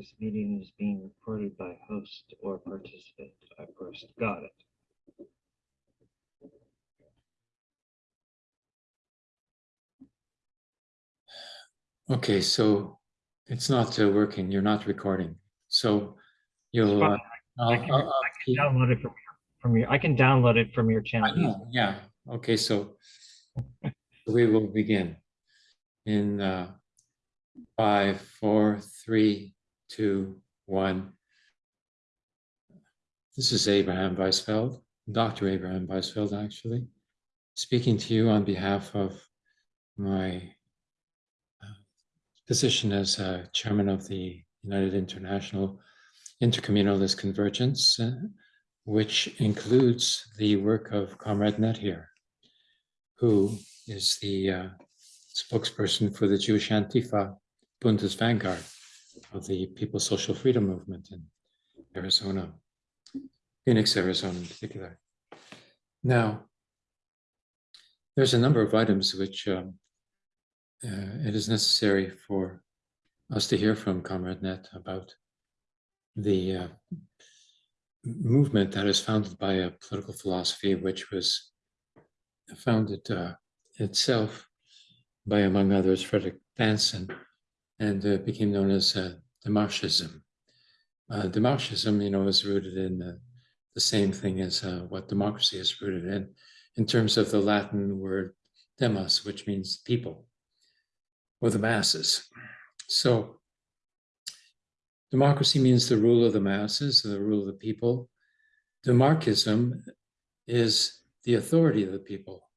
This meeting is being recorded by host or participant. I first got it. Okay, so it's not uh, working. You're not recording. So you'll. uh, I can- I'll- I'll keep- Download it from, your- from your, I can download it from your channel. know, Yeah, okay, so we will begin in uh, five, four, three, two, one. This is Abraham Weisfeld, Dr. Abraham Weisfeld, actually, speaking to you on behalf of my uh, position as uh, chairman of the United International Intercommunalist Convergence, uh, which includes the work of Comrade Net here, who is the uh, spokesperson for the Jewish Antifa Bundist Vanguard of the People's Social Freedom Movement in Arizona, Phoenix, Arizona in particular. Now, there's a number of items which um, uh, it is necessary for us to hear from Comrade Net about the uh, movement that is founded by a political philosophy which was founded uh, itself by, among others, Frederick Danson, and uh, became known as uh, Demarchism. Uh, Demarchism, you know, is rooted in uh, the same thing as uh, what democracy is rooted in, in terms of the Latin word demos, which means people or the masses. So democracy means the rule of the masses, the rule of the people. Demarchism is the authority of the people,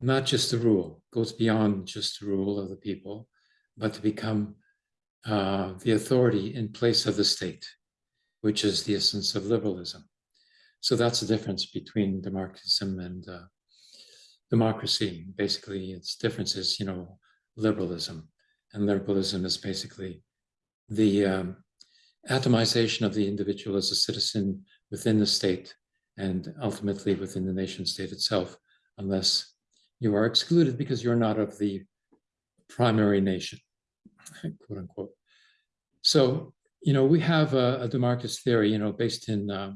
not just the rule, goes beyond just the rule of the people, but to become uh, the authority in place of the state, which is the essence of liberalism. So that's the difference between demarchism and uh, democracy. Basically, its difference is, you know, liberalism. And liberalism is basically the um, atomization of the individual as a citizen within the state and ultimately within the nation state itself, unless you are excluded because you're not of the primary nation, quote unquote. So, you know, we have a, a Demarchist theory, you know, based in uh,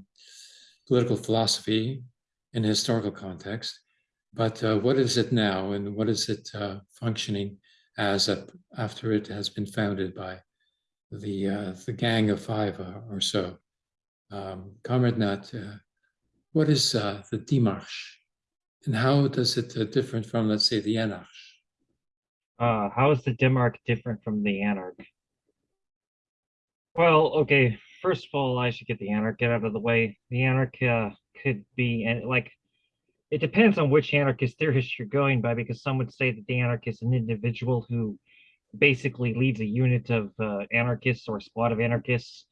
political philosophy in a historical context. But uh, what is it now and what is it uh, functioning as a, after it has been founded by the uh, the gang of five or so. Um, Comrade Nat, uh, what is uh, the Demarche, and how does it different from, let's say, the Anarch? Uh, how is the Demarche different from the Anarch? Well, okay, first of all, I should get the Anarch get out of the way. The Anarch uh, could be, and like, it depends on which anarchist theorist you're going by, because some would say that the anarch is an individual who basically leads a unit of uh, anarchists or a squad of anarchists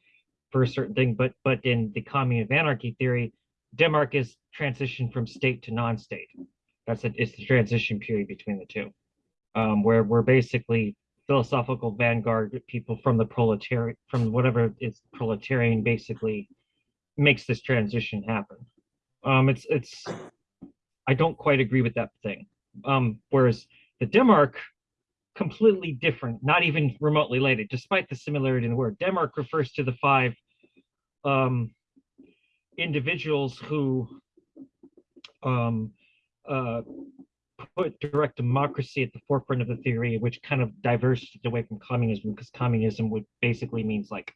for a certain thing. But but in the commune of anarchy theory, Denmark is transition from state to non-state. That's it. It's the transition period between the two, um, where we're basically philosophical vanguard people from the proletariat, from whatever is proletarian, basically makes this transition happen. Um, it's it's. I don't quite agree with that thing. Um, whereas the Demarche completely different, not even remotely related, despite the similarity in the word. Demarche refers to the five um, individuals who um, uh, put direct democracy at the forefront of the theory, which kind of diverged away from communism, because communism would basically means like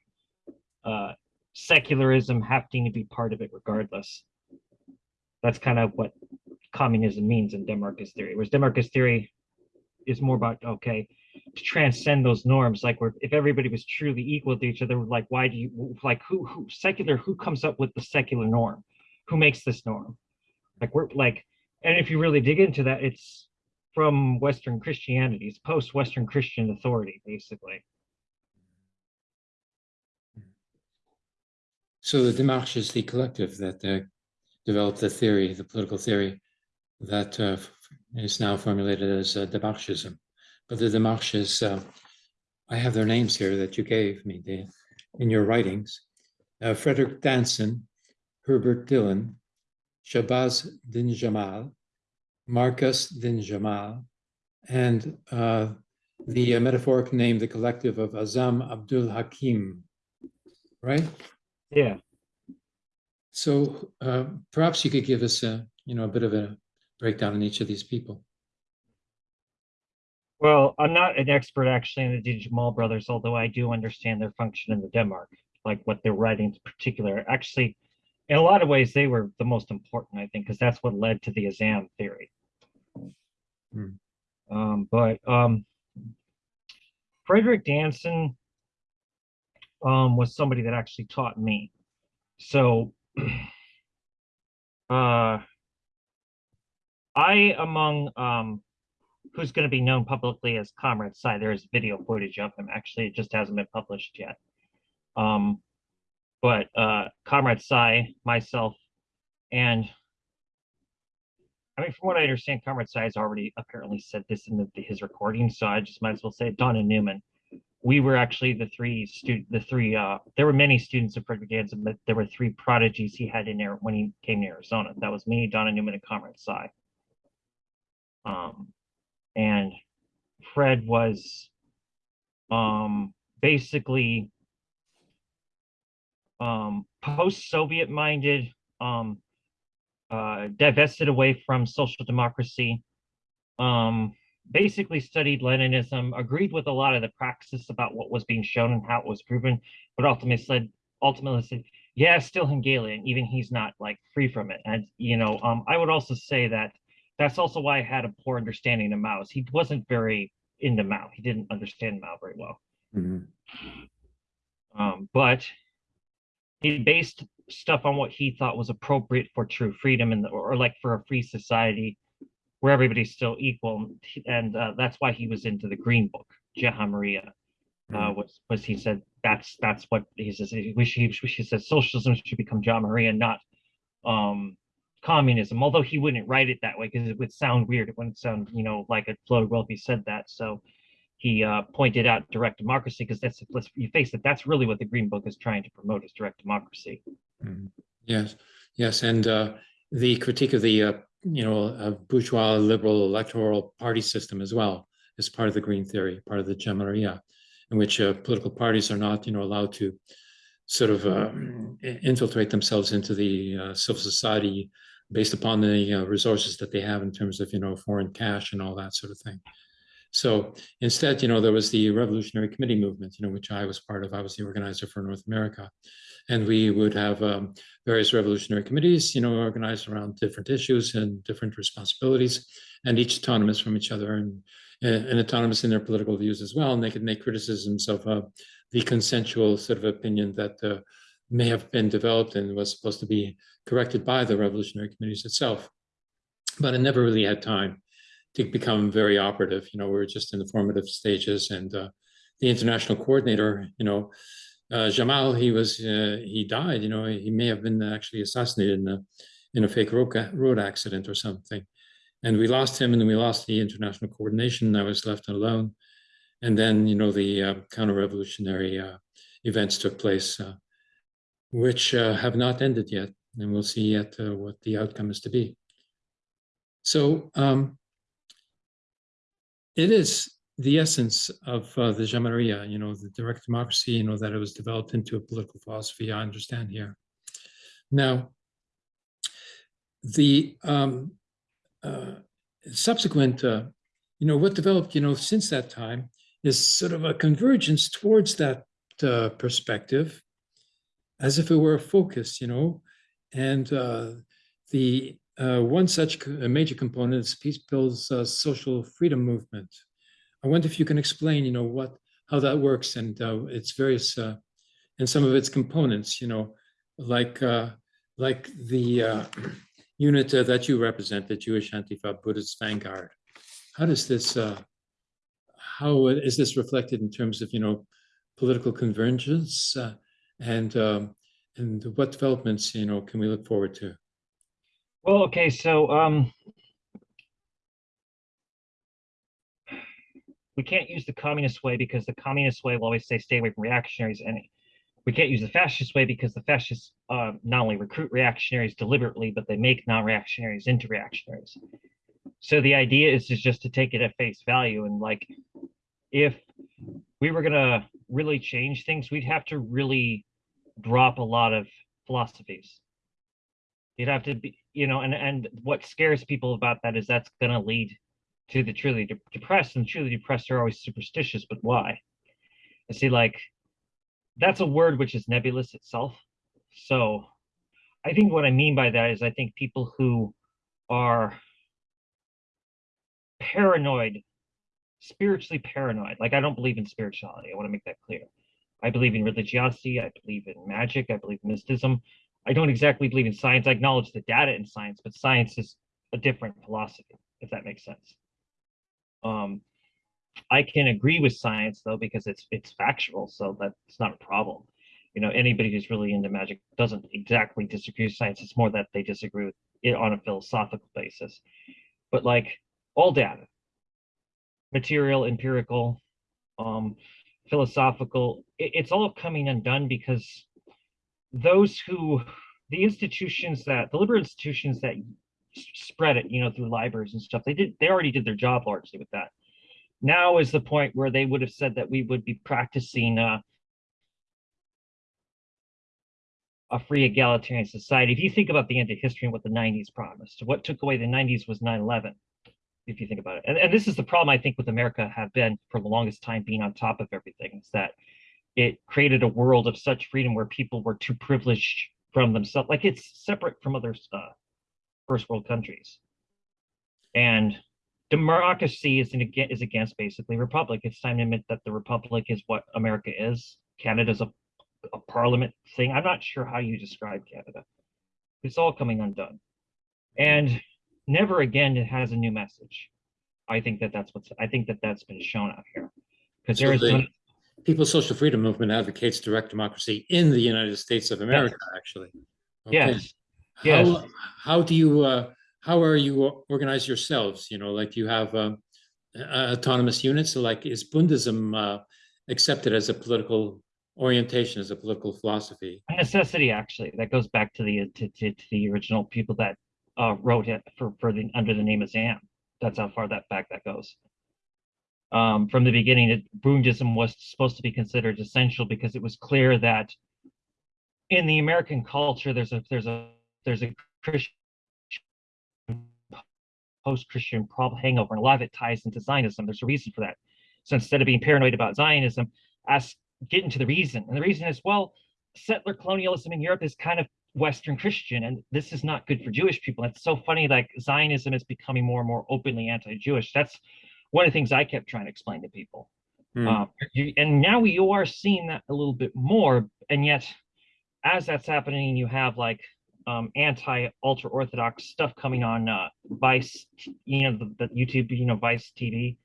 uh, secularism having to be part of it regardless. That's kind of what communism means in Demarchist theory, whereas Demarchist theory is more about okay to transcend those norms like where if everybody was truly equal to each other like why do you like who who secular who comes up with the secular norm who makes this norm like we're like and if you really dig into that it's from western christianity it's post-western christian authority basically So the Demarche is the collective that uh, developed the theory, the political theory that uh, is now formulated as uh, Demarchism. But the Demarches, uh, I have their names here that you gave me the, in your writings. Uh, Frederick Danson, Herbert Dillon, Shabazz Din Jamal, Marcus Din Jamal, and uh, the uh, metaphoric name, the collective of Azam Abdul Hakim, right? Yeah. So uh, perhaps you could give us a, you know, a bit of a breakdown on each of these people. Well, I'm not an expert actually in the Din Jamal brothers, although I do understand their function in the Demarche, like what they're writing in particular. Actually, in a lot of ways, they were the most important, I think, because that's what led to the Azam theory. Hmm. Um, but um, Frederick Danson um, was somebody that actually taught me. So, uh, I, among um, who's going to be known publicly as Comrade Psy. There's video footage of him. Actually, it just hasn't been published yet. Um, but uh, Comrade Sai, myself, and I mean, from what I understand, Comrade Sai has already apparently said this in the, his recording, so I just might as well say it. Donna Newman. We were actually the three student, the three. Uh, there were many students of Frederick Danson, but there were three prodigies he had in there when he came to Arizona. That was me, Donna Newman, and Comrade Sai. Um, and Fred was um, basically um, post-Soviet minded, um, uh, divested away from social democracy, um, basically studied Leninism, agreed with a lot of the praxis about what was being shown and how it was proven, but ultimately said, ultimately said, yeah, still Hegelian, even he's not like free from it. And, you know, um, I would also say that that's also why I had a poor understanding of Mao's. He wasn't very into Mao. He didn't understand Mao very well. Mhm. Um, but he based stuff on what he thought was appropriate for true freedom and or like for a free society where everybody's still equal. And uh, that's why he was into the Green Book, Jamahiriya. Uh, was was he said that's that's what he says. He wish he, wish he said socialism should become Jamahiriya, not um communism. Although he wouldn't write it that way because it would sound weird. It wouldn't sound you know like a floated well if he said that. So he uh, pointed out direct democracy because that's let's you face it that's really what the green book is trying to promote is direct democracy Mhm. Yes, yes, and uh, the critique of the uh, you know uh, bourgeois liberal electoral party system as well is part of the green theory, part of the Jamahiriya, in which uh, political parties are not you know allowed to sort of uh, infiltrate themselves into the uh, civil society based upon the uh, resources that they have in terms of you know foreign cash and all that sort of thing. So instead, you know, there was the Revolutionary Committee movement, you know, which I was part of. I was the organizer for North America, and we would have um, various revolutionary committees, you know, organized around different issues and different responsibilities, and each autonomous from each other and, and autonomous in their political views as well. And they could make criticisms of uh, the consensual sort of opinion that uh, may have been developed and was supposed to be corrected by the revolutionary committees itself. But it never really had time to become very operative. You know, we were just in the formative stages, and uh, the international coordinator, you know, uh, Jamal, he was uh, he died. You know, he may have been actually assassinated in a in a fake road, road accident or something, and we lost him, and we lost the international coordination. I was left alone, and then you know the uh, counter-revolutionary uh, events took place, uh, which have not ended yet, and we'll see yet what the outcome is to be. So. Um, it is the essence of uh, the Jamahiriya, you know, the direct democracy, you know, that it was developed into a political philosophy, I understand here. Now, the um, uh, subsequent, uh, you know, what developed, you know, since that time is sort of a convergence towards that uh, perspective as if it were a focus, you know, and uh, the uh, one such major component is Peace Bill's uh, social freedom movement. I wonder if you can explain, you know, what how that works and uh, its various uh, and some of its components, you know, like uh, like the uh, unit that you represent, the Jewish Antifa Bundist Vanguard. How does this how is this reflected in terms of you know political convergence and um, and what developments you know can we look forward to? Well okay so um we can't use the communist way because the communist way will always say stay away from reactionaries and we can't use the fascist way because the fascists uh, not only recruit reactionaries deliberately but they make non-reactionaries into reactionaries so the idea is just to take it at face value and like if we were gonna really change things, we'd have to really drop a lot of philosophies. You'd have to be, you know, and and what scares people about that is that's gonna lead to the truly de- depressed, and truly depressed are always superstitious, but why? i see, like, that's a word which is nebulous itself. So I think what I mean by that is I think people who are paranoid, spiritually paranoid, like I don't believe in spirituality. I want to make that clear. I believe in religiosity. I believe in magic. I believe in mysticism. I don't exactly believe in science. I acknowledge the data in science, but science is a different philosophy, if that makes sense. Um, I can agree with science though because it's it's factual, so that's not a problem. You know, anybody who's really into magic doesn't exactly disagree with science. It's more that they disagree with it on a philosophical basis. But like all data, material, empirical, um, philosophical, it, it's all coming undone because those who the institutions that the liberal institutions that spread it, you know, through libraries and stuff, they did they already did their job largely with that now is the point where they would have said that we would be practicing uh, a free egalitarian society. If you think about the end of history and what the 90s promised, what took away the 90s was 9-11, if you think about it. And, and this is the problem I think with America have been for the longest time being on top of everything, is that it created a world of such freedom where people were too privileged from themselves. Like it's separate from other uh, first world countries. And democracy is, in, is against basically republic. It's time to admit that the republic is what America is. Canada's a, a parliament thing. I'm not sure how you describe Canada. It's all coming undone. And never again it has a new message. I think that that's what's, I think that that's been shown out here. Because there is, People's Social Freedom Movement advocates direct democracy in the United States of America, actually. Okay. yes, yes. How, how do you, uh, how are you organized yourselves? You know, like you have, uh, autonomous units, so like is Bundism, uh, accepted as a political orientation, as a political philosophy? a necessity actually that goes back to the to, to, to the original people that uh, wrote it for for the under the name of Zam. That's how far that back that goes. Um, from the beginning, it, Bundism was supposed to be considered essential because it was clear that in the American culture, there's a there's a there's a Christian post-Christian problem hangover, and a lot of it ties into Zionism. There's a reason for that. So instead of being paranoid about Zionism, ask get into the reason. And the reason is, well, settler colonialism in Europe is kind of Western Christian, and this is not good for Jewish people. It's so funny, like Zionism is becoming more and more openly anti-Jewish. That's one of the things I kept trying to explain to people. Hmm. Um, you, and now you are seeing that a little bit more, and yet, as that's happening, you have like um, anti-ultra orthodox stuff coming on uh, Vice, you know, the, the YouTube, you know, Vice TV,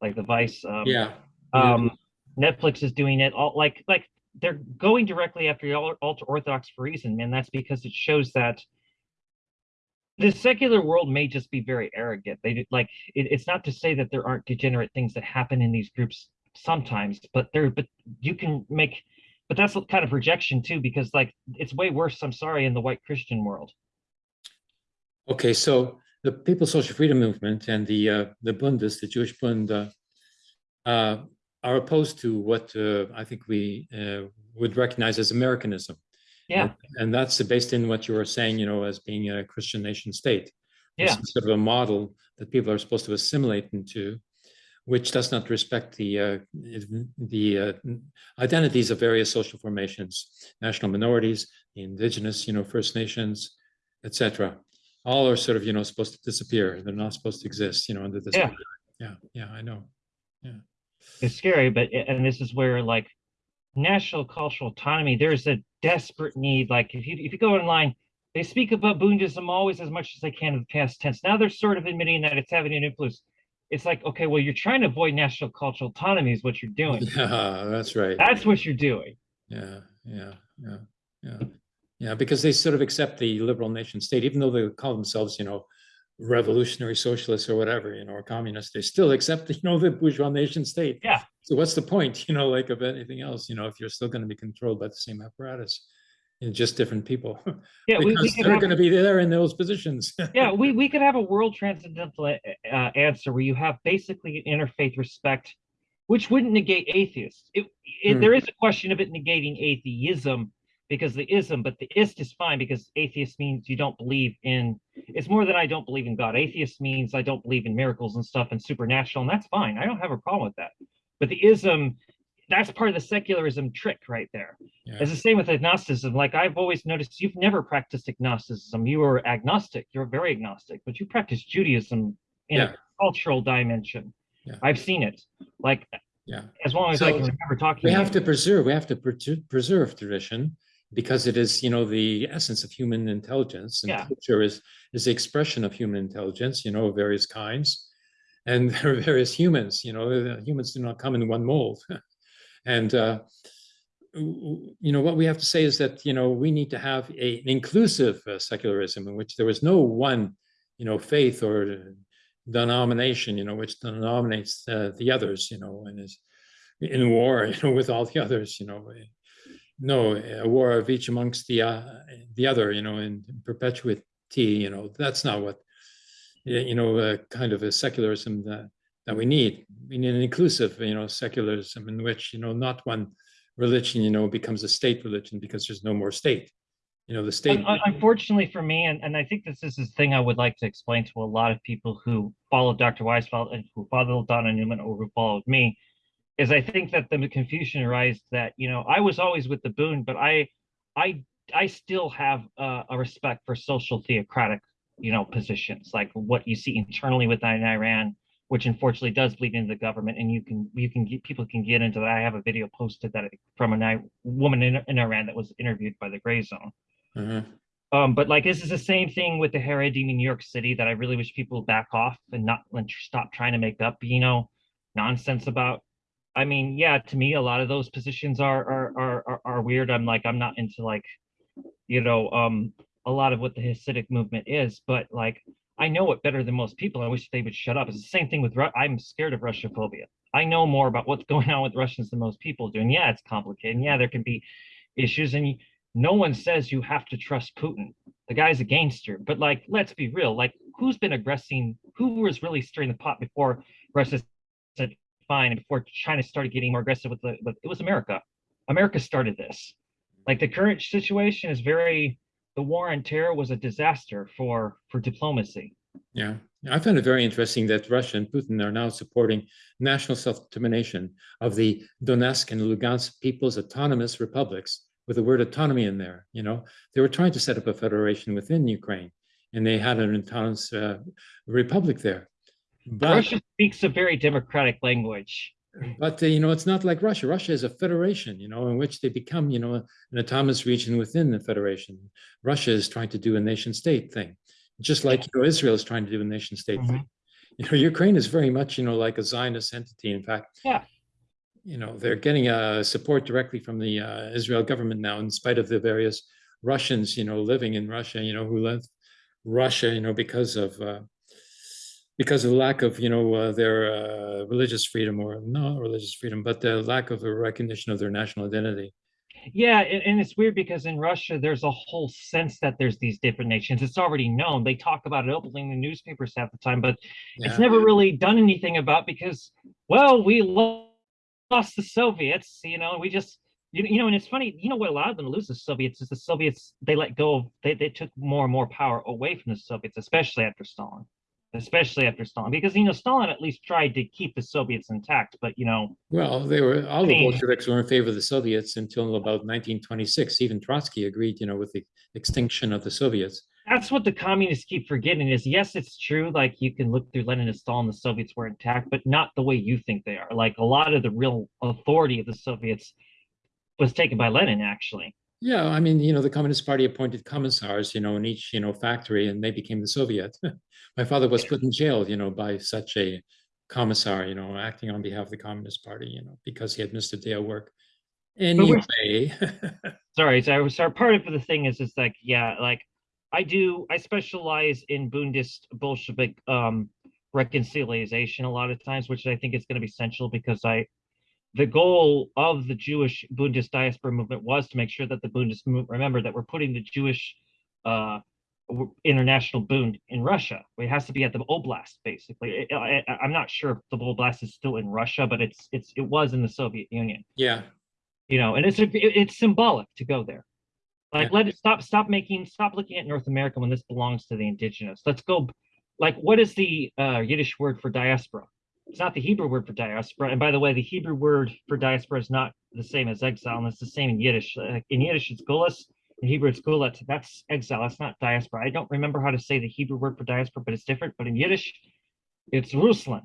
like the Vice. Um, Yeah. yeah. um, Netflix is doing it all like like they're going directly after the ultra orthodox for reason, man. That's because it shows that the secular world may just be very arrogant. They like it, it's not to say that there aren't degenerate things that happen in these groups sometimes, but there but you can make but that's kind of rejection too, because like it's way worse, I'm sorry, in the white Christian world. Okay, so the People's Social Freedom Movement and the uh, the Bundes, the Jewish Bund, uh, uh, are opposed to what uh, I think we uh, would recognize as Americanism. Yeah, And that's based in what you were saying, you know, as being a Christian nation state. Yeah, Sort of a model that people are supposed to assimilate into, which does not respect the uh, the uh, identities of various social formations, national minorities, the indigenous, you know, First Nations, etc. All are sort of, you know, supposed to disappear. They're not supposed to exist, you know, under this. Yeah. Yeah, yeah, I know. Yeah. It's scary, but and this is where like national cultural autonomy, there's a desperate need. Like if you if you go online, they speak about Bundism always as much as they can in the past tense. Now they're sort of admitting that it's having an influence. It's like, okay, well, you're trying to avoid national cultural autonomy, is what you're doing. Yeah, that's right. That's what you're doing. Yeah, yeah, yeah, yeah, yeah, because they sort of accept the liberal nation state, even though they call themselves, you know, revolutionary socialists or whatever, you know, or communists, they still accept, you know, the bourgeois nation state. Yeah. So what's the point, you know, like of anything else, you know, if you're still going to be controlled by the same apparatus, in just different people, Yeah, we, we they're going to be there in those positions. yeah, we, we could have a world transcendental uh, uh, answer where you have basically an interfaith respect which wouldn't negate atheists. It, it Hmm. there is a question of it negating atheism because the ism, but the ist is fine because atheist means you don't believe in. It's more than I don't believe in God. Atheist means I don't believe in miracles and stuff and supernatural, and that's fine. I don't have a problem with that. But the ism, that's part of the secularism trick right there. Yeah. It's the same with agnosticism. Like I've always noticed, you've never practiced agnosticism. You were agnostic. You're very agnostic, but you practice Judaism in Yeah. a cultural dimension. Yeah. I've seen it. Like Yeah. as long as I So, can remember talking. We have to preserve, we have to preser- preserve tradition because it is, you know, the essence of human intelligence. And culture is, is the expression of human intelligence, you know, of various kinds. And there are various humans, you know, humans do not come in one mold. And, uh, you know, what we have to say is that, you know, we need to have a, an inclusive uh, secularism in which there is no one, you know, faith or denomination, you know, which denominates uh, the others, you know, and is in war, you know, with all the others, you know. No, a war of each amongst the uh, the other, you know, in perpetuity, you know, that's not what you know, uh, kind of a secularism that that we need. We need an inclusive, you know, secularism in which, you know, not one religion, you know, becomes a state religion because there's no more state. You know, the state. Un- un- Unfortunately for me, and, and I think this is the thing I would like to explain to a lot of people who follow Dr. Weisfeld and who followed Donna Newman or who followed me, is I think that the confusion arises that, you know, I was always with the Boone, but I, I, I still have a, a respect for social theocratic, you know, positions, like what you see internally within Iran, which unfortunately does bleed into the government, and you can, you can get, people can get into that. I have a video posted that from a woman in, in Iran that was interviewed by the Gray Zone. Uh-huh. Um, but like this is the same thing with the Haredim in New York City that I really wish people would back off and not and stop trying to make up, you know, nonsense about. I mean, yeah, to me, a lot of those positions are are are are, are weird. I'm like, I'm not into like, you know, um, a lot of what the Hasidic movement is, but like, I know it better than most people. I wish they would shut up. It's the same thing with Ru- I'm scared of Russophobia. I know more about what's going on with Russians than most people do. And yeah, it's complicated. And yeah, there can be issues. And no one says you have to trust Putin. The guy's a gangster. But like, let's be real. Like, who's been aggressing? Who was really stirring the pot before Russia said fine and before China started getting more aggressive with the? With, it was America. America started this. Like the current situation is very. The war on terror was a disaster for for diplomacy. Yeah, I found it very interesting that Russia and Putin are now supporting national self-determination of the Donetsk and Lugansk People's Autonomous Republics with the word autonomy in there. You know, they were trying to set up a federation within Ukraine, and they had an autonomous uh, republic there. But Russia speaks a very democratic language. But uh, you know, it's not like Russia. Russia is a federation, you know, in which they become, you know, an autonomous region within the federation. Russia is trying to do a nation state thing, just like you know, Israel is trying to do a nation state Mhm. thing. You know, Ukraine is very much, you know, like a Zionist entity. In fact, Yeah. you know, they're getting uh, support directly from the uh, Israel government now, in spite of the various Russians, you know, living in Russia, you know, who left Russia, you know, because of uh, because of lack of, you know, uh, their uh, religious freedom or not religious freedom, but the lack of a recognition of their national identity. Yeah, and, and it's weird because in Russia, there's a whole sense that there's these different nations. It's already known. They talk about it openly in the newspapers half the time, but Yeah. it's never really done anything about because, well, we lo- lost the Soviets, you know, we just, you, you know, and it's funny, you know what allowed them to lose the Soviets is the Soviets, they let go of, they, they took more and more power away from the Soviets, especially after Stalin, especially after Stalin, because, you know, Stalin at least tried to keep the Soviets intact, but, you know, Well, they were all the Bolsheviks were in favor of the Soviets until about 1926. Even Trotsky agreed, you know, with the extinction of the Soviets. that's what the communists keep forgetting is yes it's true like you can look through lenin and stalin the soviets were intact but not the way you think they are like a lot of the real authority of the soviets was taken by lenin actually Yeah, I mean, you know, the Communist Party appointed commissars, you know, in each, you know, factory, and they became the Soviet. My father was put in jail, you know, by such a commissar, you know, acting on behalf of the Communist Party, you know, because he had missed a day of work. Anyway, sorry so sorry part of the thing is is like yeah like i do i specialize in bundist bolshevik um reconciliation a lot of times which i think is going to be essential because i the goal of the jewish bundist diaspora movement was to make sure that the bundist movement remember that we're putting the jewish uh international boon in Russia. It has to be at the oblast, basically. I, I'm not sure if the oblast is still in Russia, but it's it's it was in the Soviet Union. Yeah, You know, and it's it- it's symbolic to go there. Like, Yeah. let it stop stop making stop looking at North America when this belongs to the indigenous. Let's go. Like, what is the uh, Yiddish word for diaspora? It's not the Hebrew word for diaspora. And by the way, the Hebrew word for diaspora is not the same as exile, and it's the same in Yiddish. Uh, in Yiddish, it's gulas. In Hebrew, it's gulat. That's exile. That's not diaspora. I don't remember how to say the Hebrew word for diaspora, but it's different. But in Yiddish, it's Ruslan.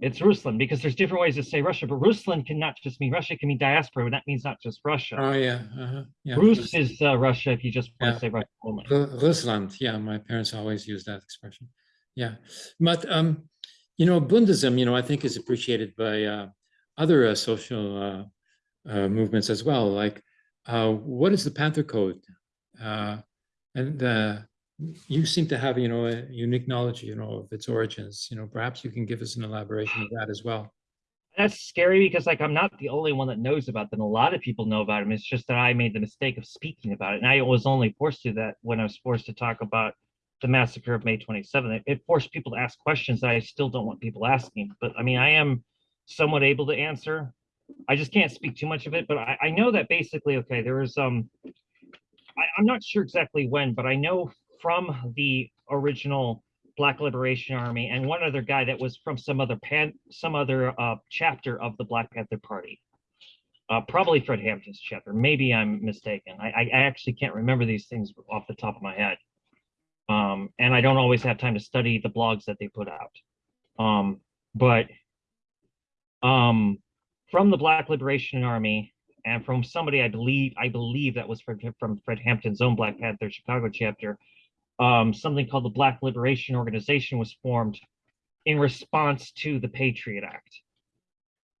It's Ruslan because there's different ways to say Russia, but Ruslan cannot just mean Russia. It can mean diaspora, and that means not just Russia. oh, yeah, uh-huh, yeah. Rus is uh, Russia if you just want Yeah. to say Russia only. Ru- Rusland, yeah, my parents always use that expression. Yeah, but um, you know, Bundism, you know, I think is appreciated by uh, other uh, social uh, uh, movements as well. Like, uh, what is the Panther Code? Uh, and you seem to have, you know, a unique knowledge, you know, of its origins. You know, perhaps you can give us an elaboration of that as well. That's scary because like I'm not the only one that knows about them. A lot of people know about them. It's just that I made the mistake of speaking about it. And I was only forced to that when I was forced to talk about the massacre of May 27th. It, it forced people to ask questions that I still don't want people asking. But I mean, I am somewhat able to answer. I just can't speak too much of it. But I, I know that basically, okay, there was um I, I'm not sure exactly when, but I know from the original Black Liberation Army and one other guy that was from some other pan some other uh chapter of the Black Panther Party. Uh, probably Fred Hampton's chapter. Maybe I'm mistaken. I, I I actually can't remember these things off the top of my head. Um, and I don't always have time to study the blogs that they put out. Um, but um, from the Black Liberation Army and from somebody I believe I believe that was from from Fred Hampton's own Black Panther Chicago chapter, um, something called the Black Liberation Organization was formed in response to the Patriot Act.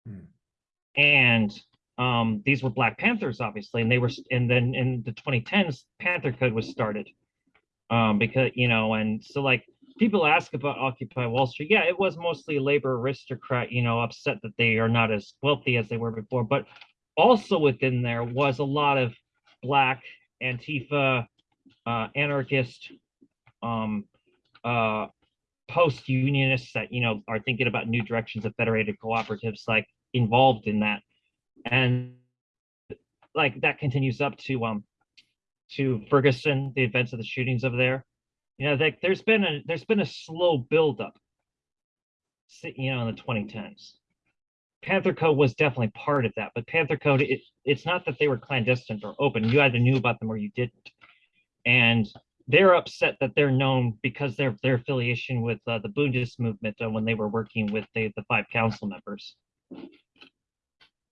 Hmm. And um, these were Black Panthers, obviously, and they were, and then in the 2010s, Panther Code was started. Um, because you know, and so like people ask about Occupy Wall Street, yeah, it was mostly labor aristocrat, you know, upset that they are not as wealthy as they were before, but also within there was a lot of Black Antifa, uh, anarchist, um, uh, post-unionists that you know are thinking about new directions of federated cooperatives, like involved in that, and like that continues up to um to Ferguson, the events of the shootings over there. You know, like there's been a there's been a slow buildup, you know, in the 2010s. Panther Code was definitely part of that, but Panther Code, it, it's not that they were clandestine or open. You either knew about them or you didn't. And they're upset that they're known because their their affiliation with uh, the Bundist movement uh, when they were working with the, the five council members.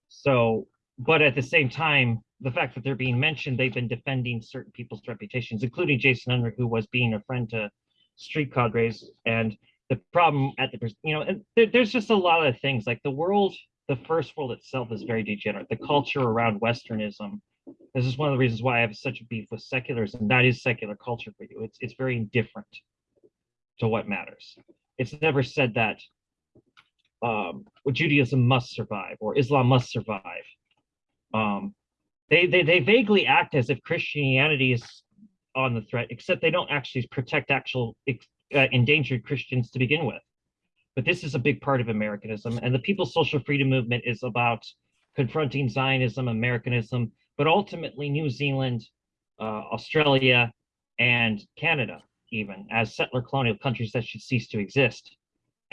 So, but at the same time, the fact that they're being mentioned, they've been defending certain people's reputations, including Jason Unruh, who was being a friend to street cadres. And the problem at the, you know, and there, there's just a lot of things like the world, the first world itself is very degenerate. The culture around Westernism. This is one of the reasons why I have such a beef with secularism. That is secular culture for you. It's it's very indifferent to what matters. It's never said that um, Judaism must survive or Islam must survive. Um, they, they they vaguely act as if Christianity is on the threat, except they don't actually protect actual uh, endangered Christians to begin with. But this is a big part of Americanism, and the People's Social Freedom Movement is about confronting Zionism, Americanism, but ultimately New Zealand, uh, Australia, and Canada, even as settler colonial countries that should cease to exist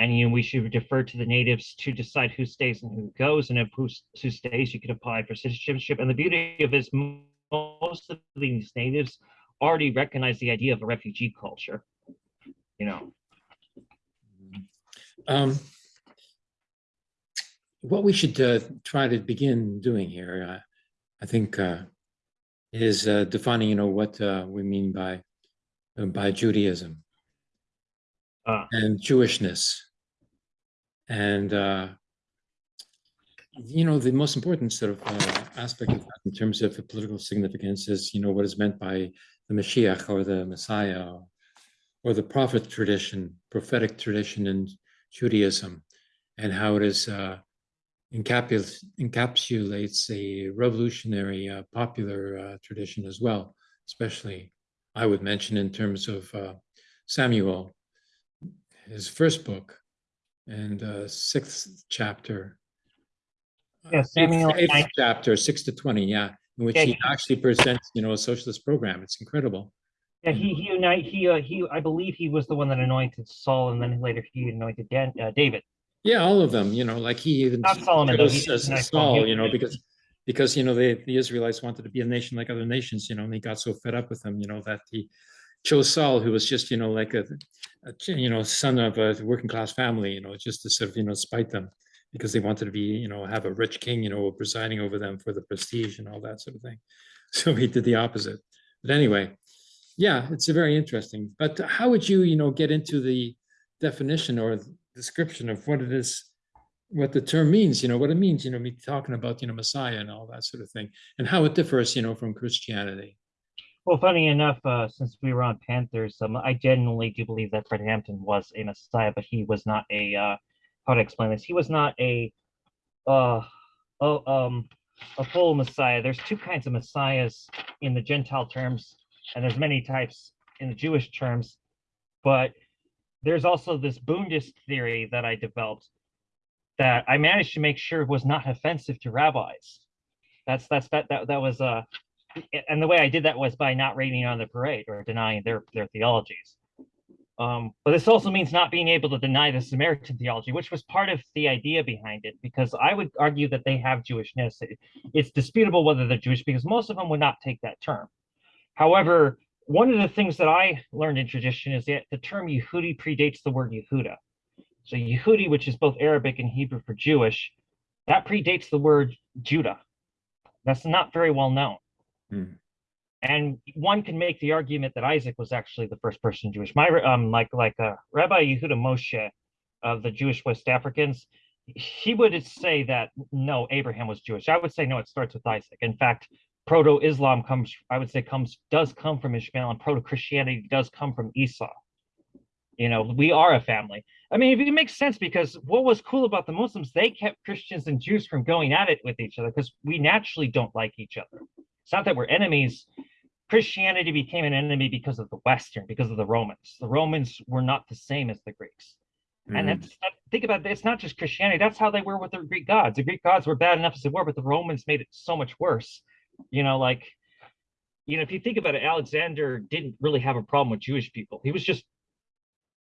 and you know, we should defer to the natives to decide who stays and who goes. And if who, who stays, you can apply for citizenship. And the beauty of it is most of these natives already recognize the idea of a refugee culture. You know, Um, what we should uh, try to begin doing here, uh, I think, uh, is uh, defining, you know, what uh, we mean by uh, by Judaism uh, and Jewishness, and uh, you know, the most important sort of uh, aspect of that in terms of the political significance is, you know, what is meant by the Mashiach or the Messiah or the prophet tradition, prophetic tradition in Judaism, and how it is uh, encapsulates, encapsulates a revolutionary uh, popular uh, tradition as well, especially I would mention in terms of uh, Samuel, his first book, and uh, sixth chapter. uh, Yeah, eighth- Samuel Eighth nine- chapter, six to twenty, yeah, in which Yeah, he he- actually presents, you know, a socialist program. It's incredible. Yeah, he he unite he uh, he I believe he was the one that anointed Saul, and then later he anointed Dan, uh, David. Yeah, all of them, you know, like he even Not Solomon, though, he- as Saul, you know, because because you know the the Israelites wanted to be a nation like other nations, you know, and he got so fed up with them, you know, that he chose Saul, who was just, you know, like a, you know, son of a working class family, you know, just to sort of, you know, spite them because they wanted to be, you know, have a rich king, you know, presiding over them for the prestige and all that sort of thing. So he did the opposite. But anyway, yeah, it's a very interesting. But how would you, you know, get into the definition or description of what it is, what the term means, you know, what it means, you know, me talking about, you know, Messiah and all that sort of thing, and how it differs, you know, from Christianity. Well, funny enough, uh, since we were on Panthers, um, I genuinely do believe that Fred Hampton was a Messiah, but he was not a uh, how to explain this? He was not a uh, oh, um, a full Messiah. There's two kinds of Messiahs in the Gentile terms, and there's many types in the Jewish terms, but there's also this Bundist theory that I developed that I managed to make sure was not offensive to rabbis. That's that's that that that was uh and the way I did that was by not raining on the parade or denying their their theologies. Um, but this also means not being able to deny the Samaritan theology, which was part of the idea behind it, because I would argue that they have Jewishness. It- it's disputable whether they're Jewish because most of them would not take that term. However, one of the things that I learned in tradition is that the term Yehudi predates the word Yehuda. So Yehudi, which is both Arabic and Hebrew for Jewish, that predates the word Judah. That's not very well known. And one can make the argument that Isaac was actually the first person Jewish. My um like like uh, Rabbi Yehuda Moshe of the Jewish West Africans, he would say that no, Abraham was Jewish. I would say no, it starts with Isaac. In fact, proto-Islam comes, I would say, comes does come from Ishmael, and proto-Christianity does come from Esau. You know, we are a family. I mean, it makes sense because what was cool about the Muslims, they kept Christians and Jews from going at it with each other because we naturally don't like each other. It's not that we're enemies. Christianity became an enemy because of the Western, because of the Romans. The Romans were not the same as the Greeks. And Mm. that's that, think about it, it's not just Christianity, that's how they were with the Greek gods. The Greek gods were bad enough as they were, but the Romans made it so much worse. You know, like, you know, if you think about it, Alexander didn't really have a problem with Jewish people. He was just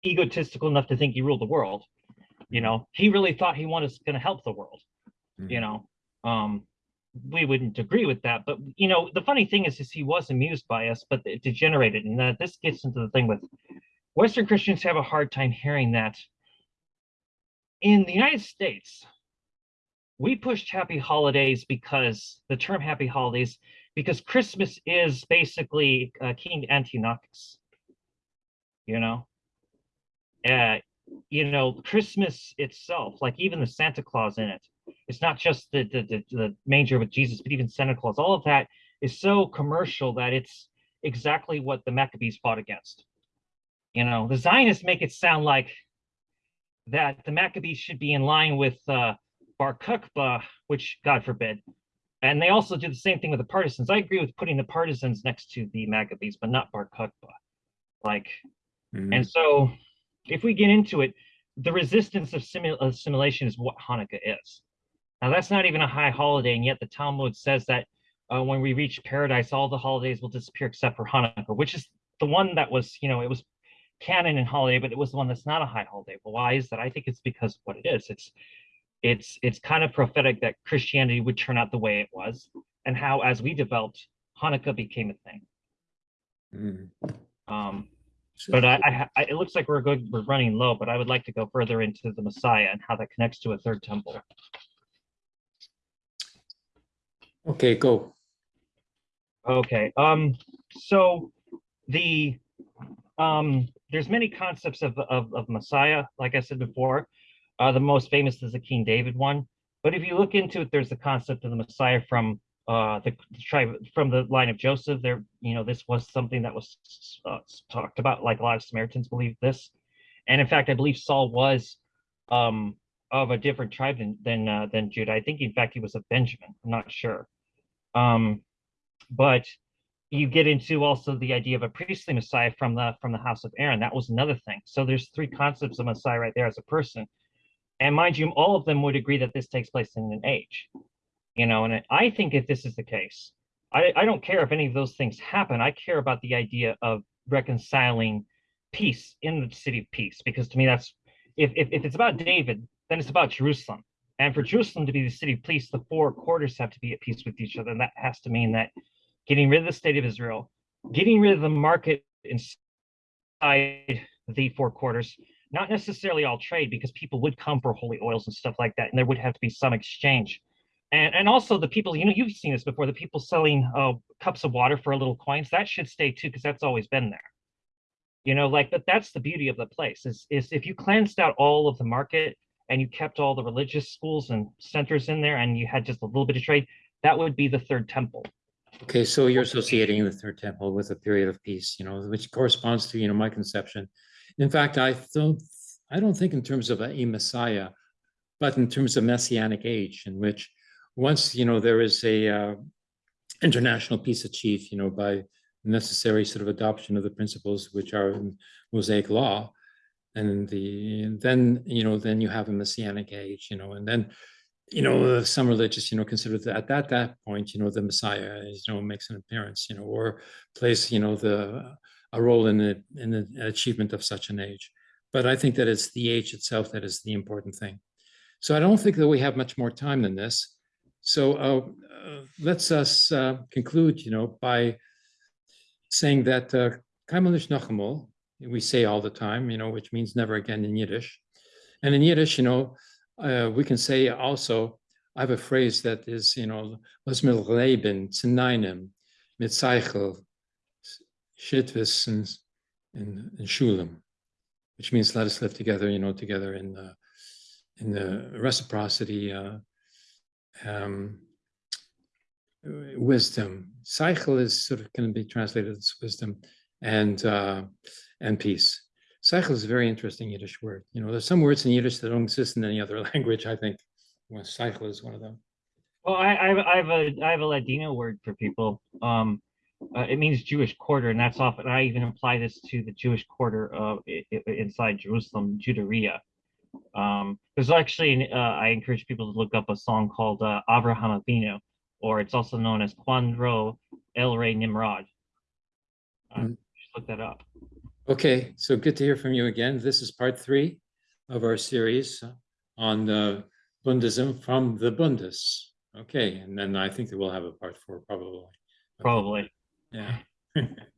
egotistical enough to think he ruled the world. You know, he really thought he was going to help the world you Mhm. know um we wouldn't agree with that but you know the funny thing is is he was amused by us but it degenerated and that this gets into the thing with western christians have a hard time hearing that. In the united states we pushed happy holidays because the term happy holidays because christmas is basically uh, king antiochus you know? Uh you know christmas itself like even the santa claus in it it's not just the, the the the manger with Jesus, but even Santa Claus. All of that is so commercial that it's exactly what the Maccabees fought against. You know, the Zionists make it sound like that the Maccabees should be in line with uh, Bar Kokhba, which God forbid. And they also do the same thing with the partisans. I agree with putting the partisans next to the Maccabees, but not Bar Kokhba. Like, Mhm. and so, if we get into it, the resistance of assimilation is what Hanukkah is. Now, that's not even a high holiday, and yet the Talmud says that uh, when we reach paradise, all the holidays will disappear except for Hanukkah, which is the one that was, you know, it was canon and holiday, but it was the one that's not a high holiday. Well, why is that? I think it's because of what it is. It's it's it's kind of prophetic that Christianity would turn out the way it was, and how as we developed, Hanukkah became a thing. Mhm. Um, but I, I, I, it looks like we're good. We're running low, but I would like to go further into the Messiah and how that connects to a third temple. Okay, go. Okay. Um. So the um. There's many concepts of of of Messiah. Like I said before, uh, the most famous is the King David one. But if you look into it, there's the concept of the Messiah from uh the tribe from the line of Joseph. There, you know, this was something that was uh, talked about. Like a lot of Samaritans believe this, and in fact, I believe Saul was um of a different tribe than than uh, than Judah. I think, in fact, he was a Benjamin. I'm not sure. Um, but you get into also the idea of a priestly Messiah from the from the house of Aaron. That was another thing. So there's three concepts of Messiah right there as a person. And mind you, all of them would agree that this takes place in an age. You know, and I think if this is the case, I, I don't care if any of those things happen. I care about the idea of reconciling peace in the city of peace, because to me that's if if, if it's about David, then it's about Jerusalem. And for Jerusalem to be the city of peace, the four quarters have to be at peace with each other. And that has to mean that getting rid of the state of Israel, getting rid of the market inside the four quarters, not necessarily all trade, because people would come for holy oils and stuff like that, and there would have to be some exchange. And and also the people, you know, you've seen this before, the people selling uh, cups of water for a little coins, that should stay too, because that's always been there. You know, like, but that's the beauty of the place is is if you cleansed out all of the market and you kept all the religious schools and centers in there and you had just a little bit of trade, that would be the third temple. Okay, so you're associating the third temple with a period of peace, you know, which corresponds to, you know, my conception. In fact, I don't, I don't think in terms of a, Messiah, but in terms of messianic age, in which once, you know, there is a uh, international peace achieved, you know, by necessary sort of adoption of the principles which are in Mosaic law, and the and then you know then you have a messianic age, you know, and then you know, uh, some religious, you know, consider that at that, that point, you know, the Messiah, you know, makes an appearance, you know, or plays, you know, the a role in the in the achievement of such an age. But I think that it's the age itself that is the important thing. So I don't think that we have much more time than this. So uh, uh, let's us uh, conclude, you know, by saying that uh, We say all the time, you know, which means never again in Yiddish. And in Yiddish, you know, uh, we can say also, I have a phrase that is, you know, was mit Leben zu einem, mit Shitvis and, Shulam, which means let us live together, you know, together in the, in the reciprocity, uh, um, wisdom. Cycle is sort of can be translated as wisdom and uh, and peace. Cycle is a very interesting Yiddish word. You know, there's some words in Yiddish that don't exist in any other language. I think well, cycle is one of them. Well, I, I, have, a I have a Ladino word for people. Um, uh, it means Jewish quarter, and that's often I even apply this to the Jewish quarter uh, inside Jerusalem, Juderia. Um, there's actually uh, I encourage people to look up a song called uh, Avraham Avinu, or it's also known as Cuando El Rey Nimrod. Uh, Mm. Just that up. Okay, so good to hear from you again. This is part three of our series on uh, Bundism from the Bundes. Okay, and then I think that we'll have a part four probably. Probably. Yeah.